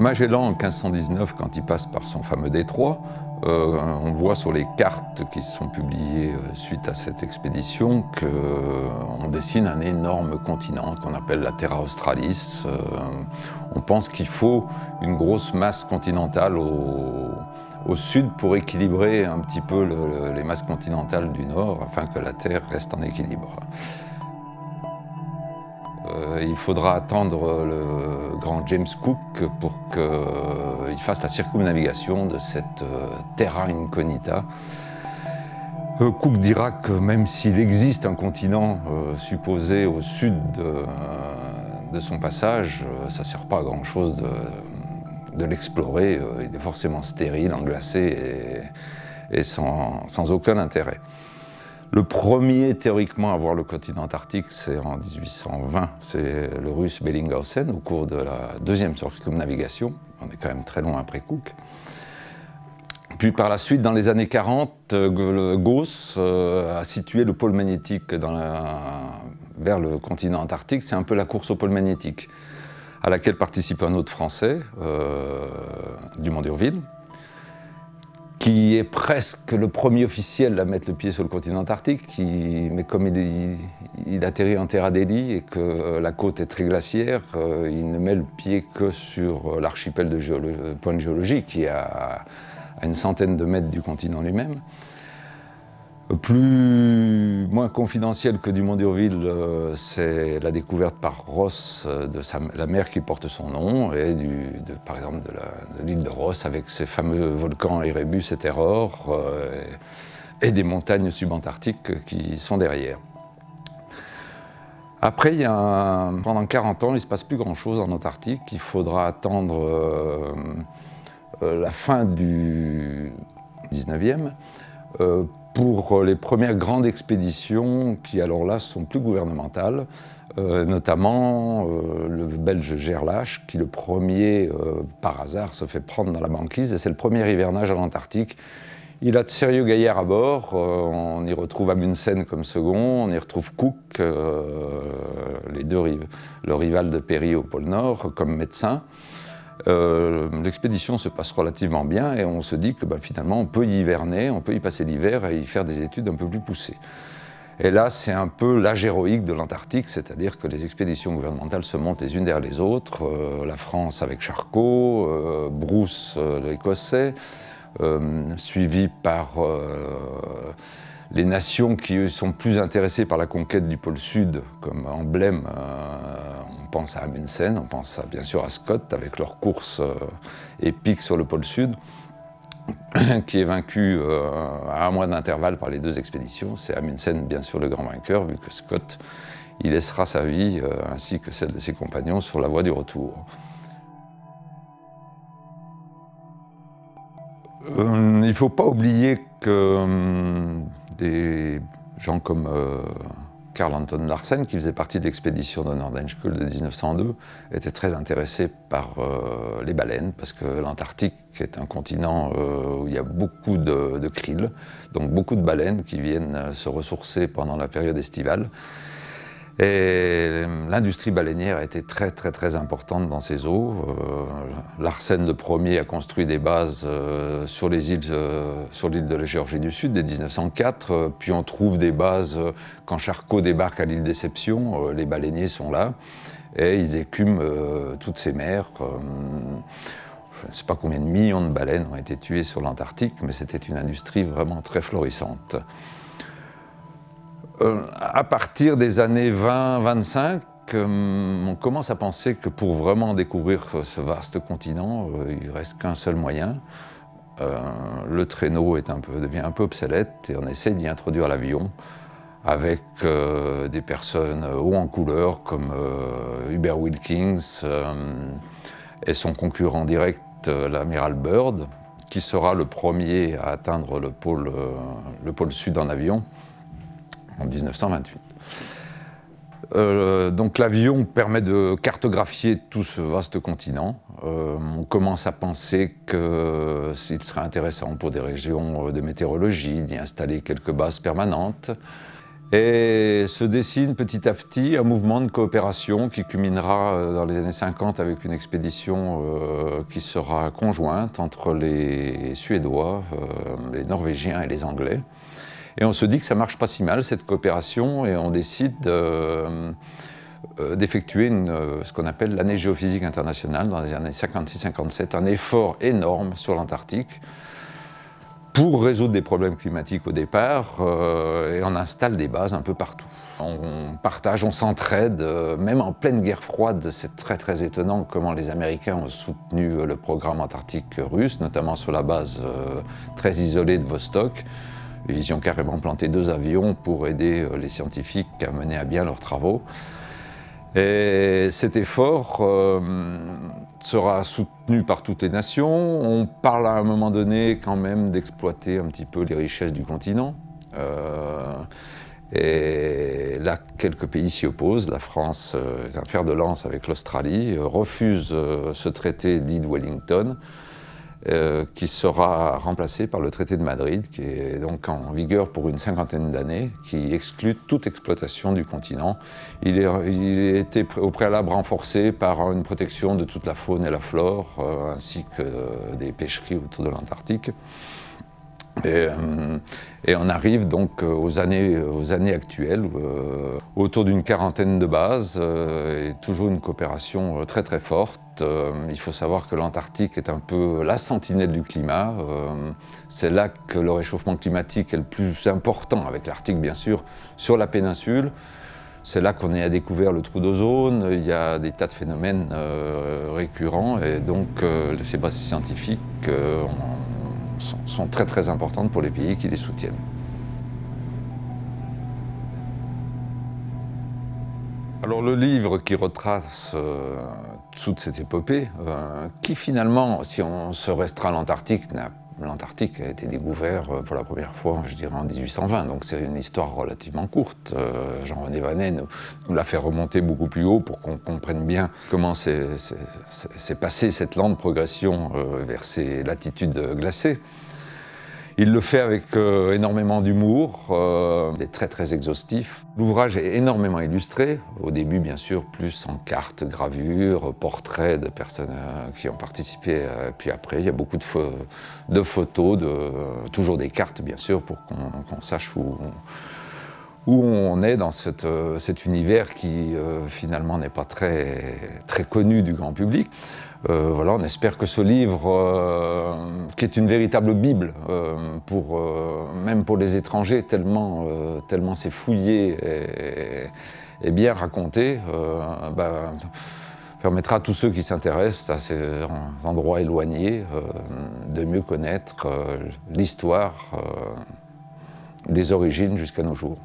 Magellan, en 1519, quand il passe par son fameux détroit, euh, on voit sur les cartes qui sont publiées euh, suite à cette expédition qu'on dessine un énorme continent qu'on appelle la Terra Australis. Euh, on pense qu'il faut une grosse masse continentale au, sud pour équilibrer un petit peu les masses continentales du nord afin que la Terre reste en équilibre. Euh, il faudra attendre le grand James Cook pour qu'il fasse la circumnavigation de cette euh, terra incognita. Euh, Cook dira que même s'il existe un continent supposé au sud de, son passage, ça ne sert pas à grand chose de, l'explorer. il est forcément stérile, englacé et, sans aucun intérêt. Le premier théoriquement à voir le continent antarctique, c'est en 1820, c'est le russe Bellinghausen au cours de la deuxième circumnavigation. On est quand même très loin après Cook. Puis par la suite, dans les années 40, Gauss euh, a situé le pôle magnétique vers le continent antarctique. C'est un peu la course au pôle magnétique, à laquelle participe un autre Français, euh, Dumont d'Urville, qui est presque le premier officiel à mettre le pied sur le continent antarctique, mais comme il, atterrit en Terra Delhi et que euh, la côte est très glaciaire, euh, il ne met le pied que sur euh, l'archipel de point de géologie, qui est à, une centaine de mètres du continent lui-même plus moins confidentiel que du d'Urville, euh, c'est la découverte par Ross euh, de la mer qui porte son nom, et par exemple de l'île de, Ross avec ses fameux volcans Erebus et Terror, euh, et, des montagnes subantarctiques qui sont derrière. Après, pendant 40 ans, il ne se passe plus grand-chose en Antarctique. Il faudra attendre la fin du 19e pour les premières grandes expéditions qui alors là sont plus gouvernementales, euh, notamment euh, le belge Gerlache qui le premier euh, par hasard se fait prendre dans la banquise et c'est le premier hivernage à l'Antarctique. Il a de sérieux gaillards à bord, on y retrouve Amundsen comme second, on y retrouve Cook, les deux le rival de Perry au pôle Nord, comme médecin. Euh, l'expédition se passe relativement bien et on se dit que bah, finalement on peut y hiverner, on peut y passer l'hiver et y faire des études un peu plus poussées. Et là, c'est un peu l'âge héroïque de l'Antarctique, c'est-à-dire que les expéditions gouvernementales se montent les unes derrière les autres. Euh, la France avec Charcot, euh, Bruce l'Écossais, suivi par les nations qui sont plus intéressées par la conquête du pôle Sud comme emblème on pense à Amundsen, on pense bien sûr à Scott avec leur course euh, épique sur le pôle Sud, qui est vaincu euh, à un mois d'intervalle par les deux expéditions. C'est Amundsen bien sûr le grand vainqueur, vu que Scott il laissera sa vie euh, ainsi que celle de ses compagnons sur la voie du retour. il ne faut pas oublier que des gens comme Karl Anton Larsen, qui faisait partie de l'expédition de Nordenskjöld de 1902, était très intéressé par euh, les baleines, parce que l'Antarctique est un continent euh, où il y a beaucoup de krill, donc beaucoup de baleines qui viennent se ressourcer pendant la période estivale. Et l'industrie baleinière a été très très très importante dans ces eaux. Euh, Larsen le premier a construit des bases euh, sur les îles, euh, sur l'île de la Géorgie du Sud dès 1904. puis on trouve des bases quand Charcot débarque à l'île Déception, les baleiniers sont là et ils écument toutes ces mers. je ne sais pas combien de millions de baleines ont été tuées sur l'Antarctique, mais c'était une industrie vraiment très florissante. Euh, à partir des années 20-25, euh, on commence à penser que pour vraiment découvrir ce vaste continent, euh, il reste qu'un seul moyen. le traîneau devient un peu obsolète et on essaie d'y introduire l'avion avec des personnes haut en couleur comme Hubert Wilkins et son concurrent direct, l'amiral Byrd, qui sera le premier à atteindre le pôle sud en avion en 1928. Euh, donc l'avion permet de cartographier tout ce vaste continent. Euh, on commence à penser qu'il serait intéressant pour des régions de météorologie d'y installer quelques bases permanentes. Et se dessine petit à petit un mouvement de coopération qui culminera euh, dans les années 50 avec une expédition euh, qui sera conjointe entre les Suédois, euh, les Norvégiens et les Anglais. Et on se dit que ça marche pas si mal cette coopération et on décide d'effectuer ce qu'on appelle l'année géophysique internationale dans les années 56-57, un effort énorme sur l'Antarctique pour résoudre des problèmes climatiques au départ, euh, et on installe des bases un peu partout. On partage, on s'entraide, euh, même en pleine guerre froide, c'est très très étonnant comment les Américains ont soutenu euh, le programme antarctique russe, notamment sur la base très isolée de Vostok. Ils ont carrément planté deux avions pour aider les scientifiques à mener à bien leurs travaux. Et cet effort euh, sera soutenu par toutes les nations. On parle à un moment donné quand même d'exploiter un petit peu les richesses du continent. Euh, et là, quelques pays s'y opposent. La France euh, est un fer de lance avec l'Australie, refuse ce traité dit de Wellington. Euh, qui sera remplacé par le traité de Madrid, qui est donc en vigueur pour une cinquantaine d'années, qui exclut toute exploitation du continent. Il, est, il a été au préalable renforcé par une protection de toute la faune et la flore, euh, ainsi que des pêcheries autour de l'Antarctique. Euh, et, on arrive donc aux années, aux années actuelles, autour d'une quarantaine de bases, et toujours une coopération très très forte. Euh, il faut savoir que l'Antarctique est un peu la sentinelle du climat. Euh, c'est là que le réchauffement climatique est le plus important, avec l'Arctique bien sûr, sur la péninsule. C'est là qu'on a découvert le trou d'ozone, il y a des tas de phénomènes euh, récurrents et donc ces bases scientifiques sont très très importantes pour les pays qui les soutiennent. Alors le livre qui retrace euh, toute cette épopée, euh, qui finalement, si on se restreint l'Antarctique, l'Antarctique a été découvert euh, pour la première fois, je dirais, en 1820, donc c'est une histoire relativement courte. Jean-René Vanet nous, l'a fait remonter beaucoup plus haut pour qu'on comprenne bien comment s'est passée cette lente progression vers ces latitudes glacées. Il le fait avec euh, énormément d'humour, euh, il est très très exhaustif. L'ouvrage est énormément illustré, au début bien sûr plus en cartes, gravures, portraits de personnes euh, qui ont participé, puis après il y a beaucoup de, photos, toujours des cartes bien sûr pour qu'on sache où, où on est dans cette, cet univers qui finalement n'est pas très, connu du grand public. Euh, voilà, on espère que ce livre, euh, qui est une véritable bible, euh, même pour les étrangers, tellement, tellement c'est fouillé et, bien raconté, bah, permettra à tous ceux qui s'intéressent à ces endroits éloignés de mieux connaître l'histoire des origines jusqu'à nos jours.